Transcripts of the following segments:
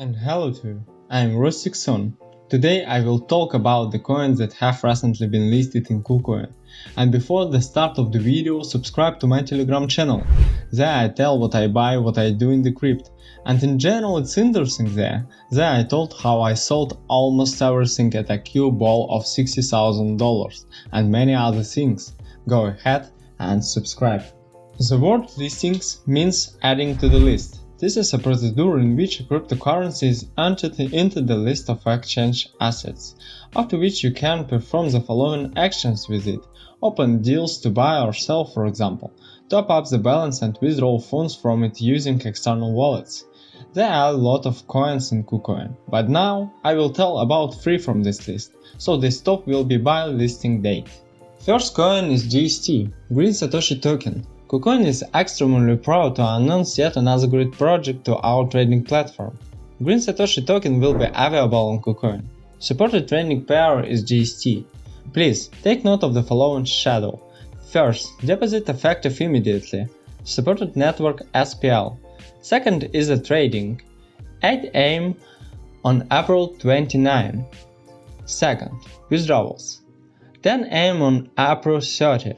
And hello to you, I am Rusticson. Today I will talk about the coins that have recently been listed in KuCoin. And before the start of the video, subscribe to my telegram channel. There I tell what I buy, what I do in the crypt. And in general it's interesting there. There I told how I sold almost everything at a cube ball of $60,000 and many other things. Go ahead and subscribe. The word listings means adding to the list. This is a procedure in which a cryptocurrency is entered into the list of exchange assets, after which you can perform the following actions with it. Open deals to buy or sell for example, top up the balance and withdraw funds from it using external wallets. There are a lot of coins in KuCoin, but now I will tell about three from this list, so this top will be by listing date. First coin is GST, Green Satoshi Token. KuCoin is extremely proud to announce yet another great project to our trading platform. Green Satoshi token will be available on KuCoin. Supported trading pair is GST. Please take note of the following shadow. First, deposit effective immediately. Supported network SPL. Second is the trading. 8 am on April 29. Second, withdrawals. 10 am on April 30.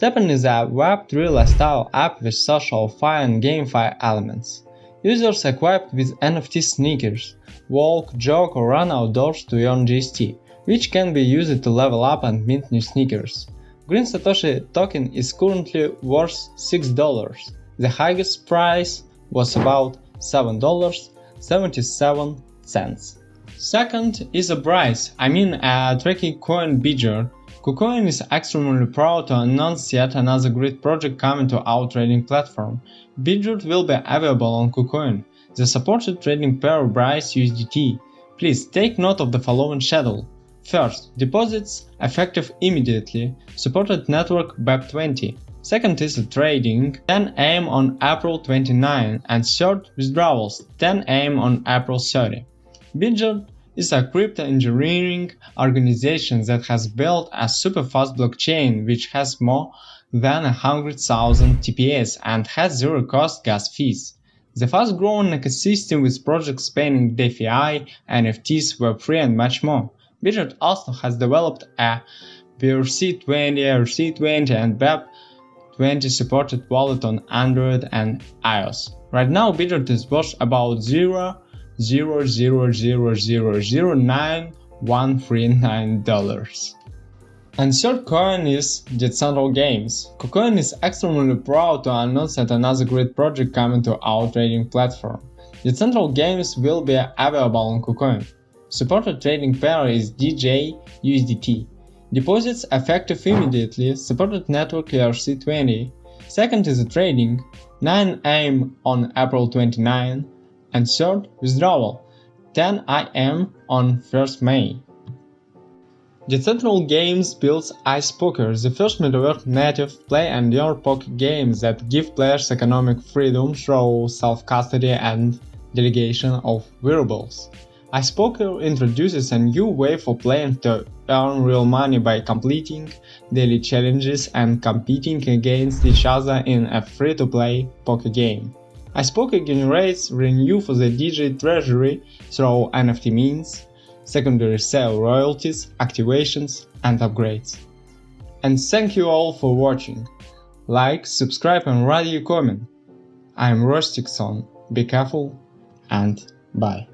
STEPN is a Web3 style app with SocialFi and GameFi elements. Users equipped with NFT sneakers walk, jog or run outdoors to earn GST, which can be used to level up and mint new sneakers. Green Satoshi token is currently worth $6. The highest price was about $7.77. Second is a BRISE, I mean a tricky coin Bitgert KuCoin is extremely proud to announce yet another great project coming to our trading platform. Bitgert will be available on KuCoin, the supported trading pair of BRISE USDT. Please take note of the following schedule. First, deposits effective immediately, supported network BEP20. Second is trading 10 am on April 29 and third withdrawals 10 am on April 30. Bitgert is a crypto engineering organization that has built a super fast blockchain which has more than 100,000 TPS and has zero cost gas fees. The fast-growing ecosystem with projects spanning DeFi, NFTs, Web3 and much more. Bitgert also has developed a BRC20, RC20 and BEP20 supported wallet on Android and iOS. Right now Bitgert is worth about 0 zero zero zero zero zero nine one three nine dollars. And third coin is Decentral Games. KuCoin is extremely proud to announce that another great project coming to our trading platform. Decentral Games will be available on KuCoin. Supported trading pair is DG USDT. Deposits effective immediately, supported network ERC20. Second is the trading, 9 am on April 29, and third withdrawal 10 am on 1st May. Decentral Games builds Ice Poker, the first metaverse native play and earn poker game that give players economic freedom through self-custody and delegation of wearables. Ice Poker introduces a new way for players to earn real money by completing daily challenges and competing against each other in a free-to-play poker game. Icepoker generates revenue for the DG treasury through NFT means, secondary sale royalties, activations and upgrades. And thank you all for watching. Like, subscribe and write your comment. I'm Rusticson, be careful and bye.